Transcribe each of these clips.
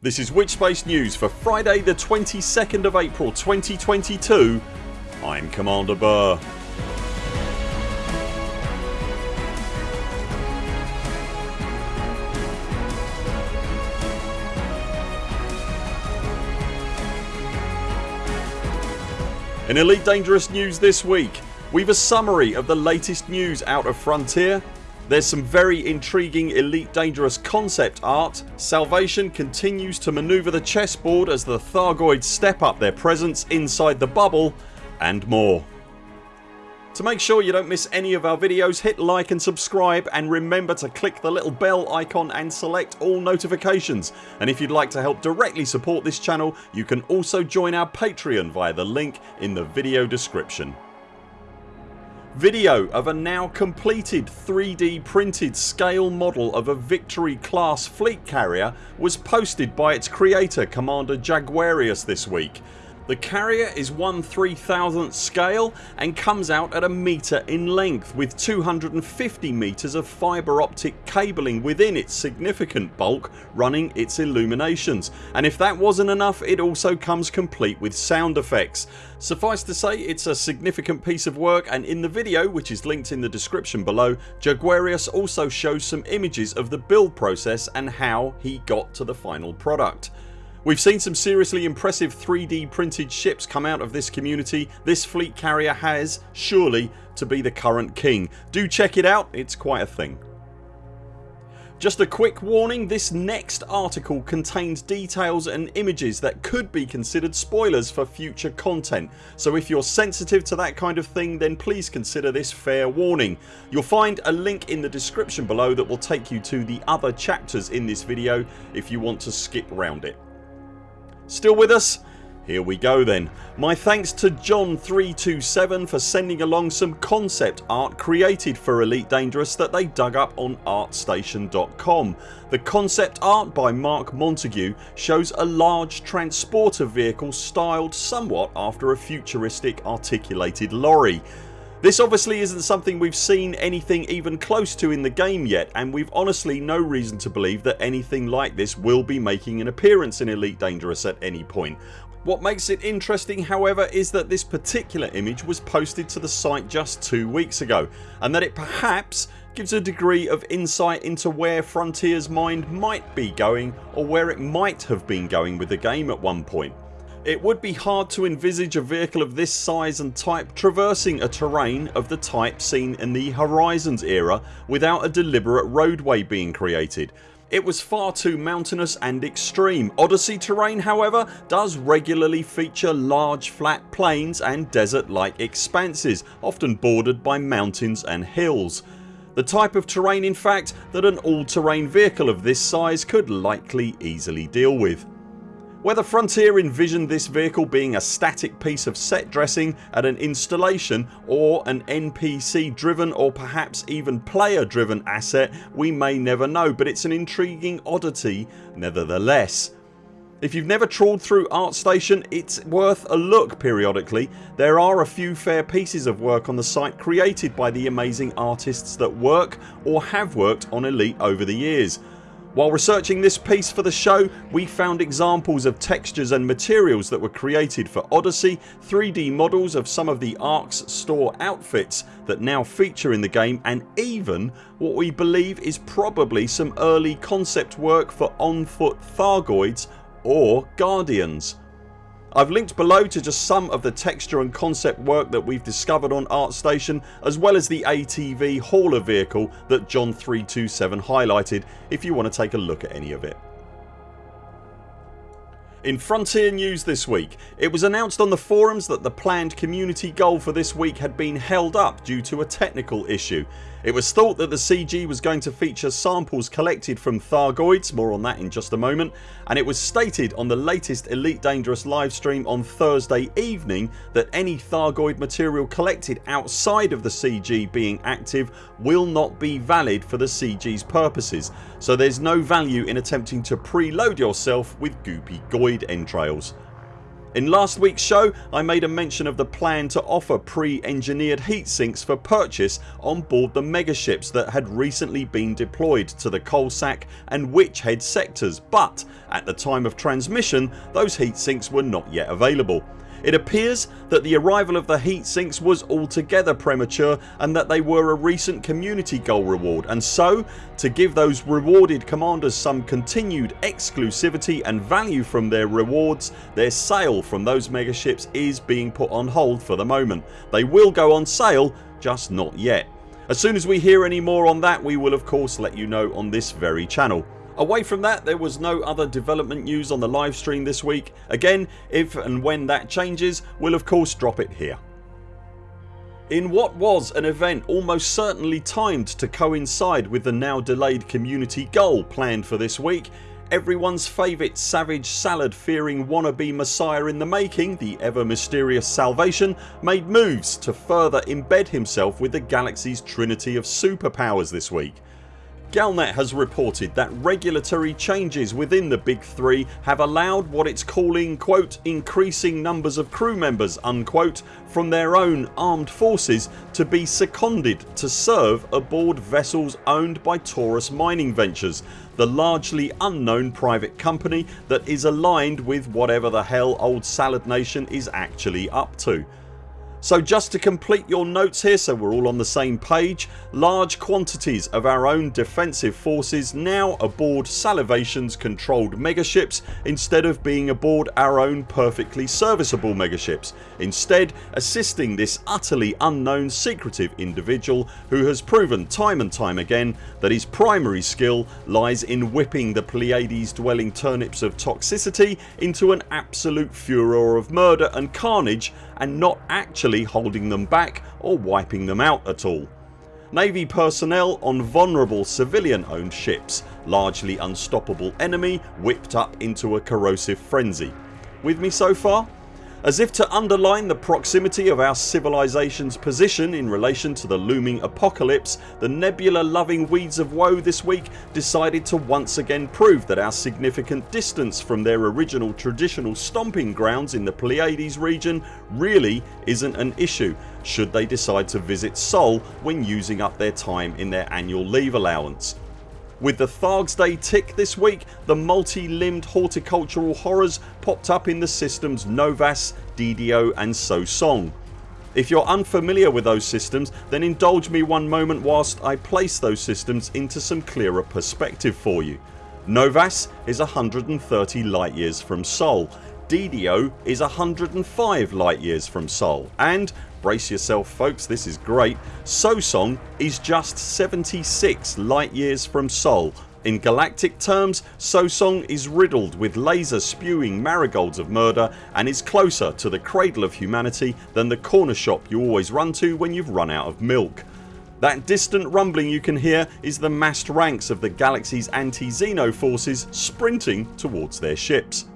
This is Witchspace News for Friday the 22nd of April 2022 I'm Commander Burr. In Elite Dangerous news this week. We've a summary of the latest news out of Frontier there's some very intriguing Elite Dangerous concept art, Salvation continues to manoeuvre the chessboard as the Thargoids step up their presence inside the bubble and more. To make sure you don't miss any of our videos hit like and subscribe and remember to click the little bell icon and select all notifications and if you'd like to help directly support this channel you can also join our Patreon via the link in the video description. Video of a now completed 3D printed scale model of a Victory class fleet carrier was posted by its creator Commander Jaguarius this week the carrier is 1 3000th scale and comes out at a metre in length with 250 metres of fibre optic cabling within its significant bulk running its illuminations and if that wasn't enough it also comes complete with sound effects. Suffice to say it's a significant piece of work and in the video which is linked in the description below Jaguarius also shows some images of the build process and how he got to the final product. We've seen some seriously impressive 3D printed ships come out of this community. This fleet carrier has, surely, to be the current king. Do check it out, it's quite a thing. Just a quick warning this next article contains details and images that could be considered spoilers for future content so if you're sensitive to that kind of thing then please consider this fair warning. You'll find a link in the description below that will take you to the other chapters in this video if you want to skip round it. Still with us? Here we go then. My thanks to John327 for sending along some concept art created for Elite Dangerous that they dug up on artstation.com. The concept art by Mark Montague shows a large transporter vehicle styled somewhat after a futuristic articulated lorry. This obviously isn't something we've seen anything even close to in the game yet and we've honestly no reason to believe that anything like this will be making an appearance in Elite Dangerous at any point. What makes it interesting however is that this particular image was posted to the site just 2 weeks ago and that it perhaps gives a degree of insight into where Frontiers mind might be going or where it might have been going with the game at one point. It would be hard to envisage a vehicle of this size and type traversing a terrain of the type seen in the Horizons era without a deliberate roadway being created. It was far too mountainous and extreme. Odyssey terrain however does regularly feature large flat plains and desert like expanses often bordered by mountains and hills. The type of terrain in fact that an all terrain vehicle of this size could likely easily deal with. Whether Frontier envisioned this vehicle being a static piece of set dressing at an installation or an NPC driven or perhaps even player driven asset we may never know but it's an intriguing oddity nevertheless. If you've never trawled through ArtStation it's worth a look periodically. There are a few fair pieces of work on the site created by the amazing artists that work or have worked on Elite over the years. While researching this piece for the show we found examples of textures and materials that were created for Odyssey, 3D models of some of the Arx store outfits that now feature in the game and even what we believe is probably some early concept work for on foot Thargoids or Guardians. I've linked below to just some of the texture and concept work that we've discovered on ArtStation as well as the ATV hauler vehicle that John327 highlighted if you want to take a look at any of it. In Frontier news this week it was announced on the forums that the planned community goal for this week had been held up due to a technical issue. It was thought that the CG was going to feature samples collected from Thargoids, more on that in just a moment and it was stated on the latest Elite Dangerous livestream on Thursday evening that any Thargoid material collected outside of the CG being active will not be valid for the CG's purposes so there's no value in attempting to preload yourself with goopy entrails. In last weeks show I made a mention of the plan to offer pre-engineered heat sinks for purchase on board the megaships that had recently been deployed to the Coalsack and Witch Head sectors but at the time of transmission those heat sinks were not yet available. It appears that the arrival of the heat sinks was altogether premature and that they were a recent community goal reward and so to give those rewarded commanders some continued exclusivity and value from their rewards their sale from those megaships is being put on hold for the moment. They will go on sale just not yet. As soon as we hear any more on that we will of course let you know on this very channel. Away from that there was no other development news on the live stream this week. Again if and when that changes we'll of course drop it here. In what was an event almost certainly timed to coincide with the now delayed community goal planned for this week everyone's favourite savage salad fearing wannabe messiah in the making, the ever mysterious Salvation made moves to further embed himself with the galaxy's trinity of superpowers this week. Galnet has reported that regulatory changes within the big three have allowed what it's calling quote, increasing numbers of crew members unquote, from their own armed forces to be seconded to serve aboard vessels owned by Taurus Mining Ventures the largely unknown private company that is aligned with whatever the hell old Salad Nation is actually up to. So just to complete your notes here so we're all on the same page large quantities of our own defensive forces now aboard Salivation's controlled megaships instead of being aboard our own perfectly serviceable megaships. Instead assisting this utterly unknown secretive individual who has proven time and time again that his primary skill lies in whipping the Pleiades dwelling turnips of toxicity into an absolute furor of murder and carnage and not actually holding them back or wiping them out at all. Navy personnel on vulnerable civilian owned ships, largely unstoppable enemy whipped up into a corrosive frenzy. With me so far? As if to underline the proximity of our civilisation's position in relation to the looming apocalypse the nebula loving weeds of woe this week decided to once again prove that our significant distance from their original traditional stomping grounds in the Pleiades region really isn't an issue should they decide to visit Sol when using up their time in their annual leave allowance. With the Thargs Day tick this week the multi-limbed horticultural horrors popped up in the systems Novas, DDO and Sosong. If you're unfamiliar with those systems then indulge me one moment whilst I place those systems into some clearer perspective for you. Novas is 130 light years from Sol, DDO is 105 light years from Sol and brace yourself folks this is great Sosong is just 76 light years from Sol. In galactic terms Sosong is riddled with laser spewing marigolds of murder and is closer to the cradle of humanity than the corner shop you always run to when you've run out of milk. That distant rumbling you can hear is the massed ranks of the galaxy's anti-Xeno forces sprinting towards their ships.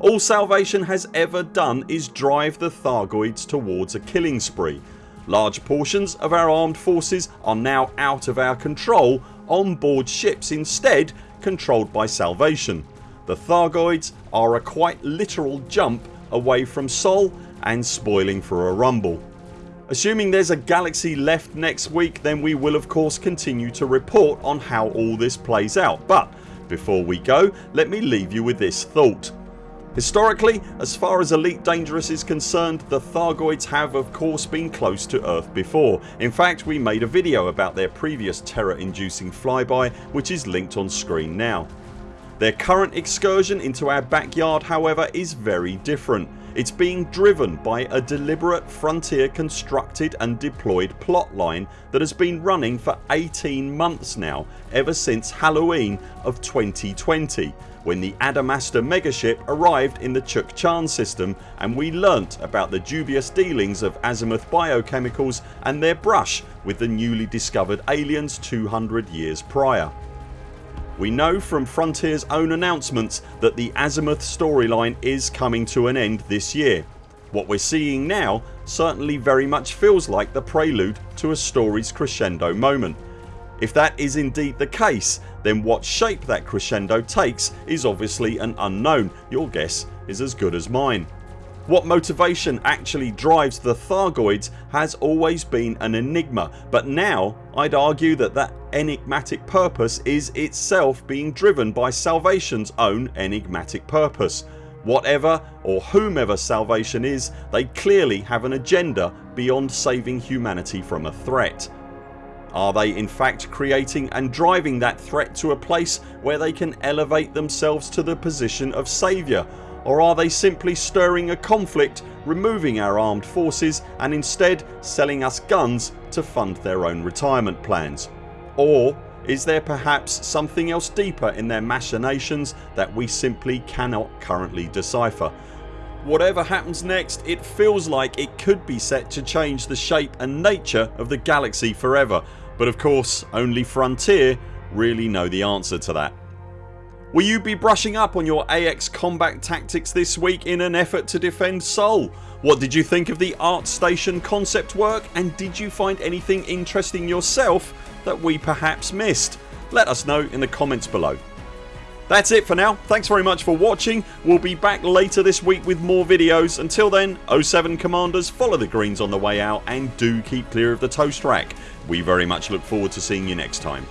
All Salvation has ever done is drive the Thargoids towards a killing spree. Large portions of our armed forces are now out of our control on board ships instead controlled by Salvation. The Thargoids are a quite literal jump away from Sol and spoiling for a rumble. Assuming there's a galaxy left next week then we will of course continue to report on how all this plays out but before we go let me leave you with this thought. Historically as far as Elite Dangerous is concerned the Thargoids have of course been close to Earth before. In fact we made a video about their previous terror inducing flyby which is linked on screen now. Their current excursion into our backyard however is very different. It's being driven by a deliberate frontier constructed and deployed plotline that has been running for 18 months now ever since Halloween of 2020 when the Adamastor megaship arrived in the Chukchan system and we learnt about the dubious dealings of Azimuth biochemicals and their brush with the newly discovered aliens 200 years prior. We know from Frontiers own announcements that the Azimuth storyline is coming to an end this year. What we're seeing now certainly very much feels like the prelude to a story's crescendo moment if that is indeed the case then what shape that crescendo takes is obviously an unknown. Your guess is as good as mine. What motivation actually drives the Thargoids has always been an enigma but now I'd argue that that enigmatic purpose is itself being driven by Salvation's own enigmatic purpose. Whatever or whomever Salvation is they clearly have an agenda beyond saving humanity from a threat. Are they in fact creating and driving that threat to a place where they can elevate themselves to the position of saviour or are they simply stirring a conflict, removing our armed forces and instead selling us guns to fund their own retirement plans? Or is there perhaps something else deeper in their machinations that we simply cannot currently decipher? Whatever happens next it feels like it could be set to change the shape and nature of the galaxy forever but of course only Frontier really know the answer to that. Will you be brushing up on your AX combat tactics this week in an effort to defend Sol? What did you think of the art station concept work and did you find anything interesting yourself that we perhaps missed? Let us know in the comments below. That's it for now. Thanks very much for watching. We'll be back later this week with more videos. Until then 0 7 CMDRs follow the greens on the way out and do keep clear of the toast rack. We very much look forward to seeing you next time.